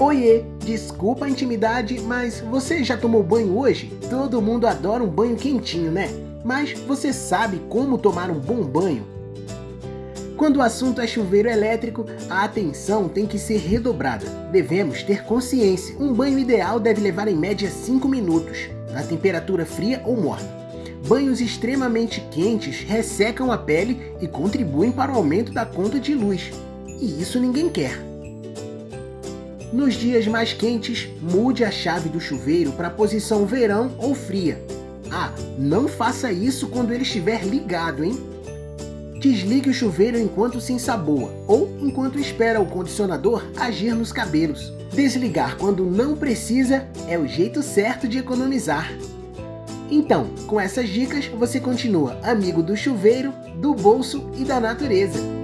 Oiê, desculpa a intimidade, mas você já tomou banho hoje? Todo mundo adora um banho quentinho, né? Mas você sabe como tomar um bom banho? Quando o assunto é chuveiro elétrico, a atenção tem que ser redobrada. Devemos ter consciência. Um banho ideal deve levar em média 5 minutos, na temperatura fria ou morna. Banhos extremamente quentes ressecam a pele e contribuem para o aumento da conta de luz. E isso ninguém quer. Nos dias mais quentes, mude a chave do chuveiro para a posição verão ou fria. Ah, não faça isso quando ele estiver ligado, hein? Desligue o chuveiro enquanto se ensaboa ou enquanto espera o condicionador agir nos cabelos. Desligar quando não precisa é o jeito certo de economizar. Então, com essas dicas, você continua amigo do chuveiro, do bolso e da natureza.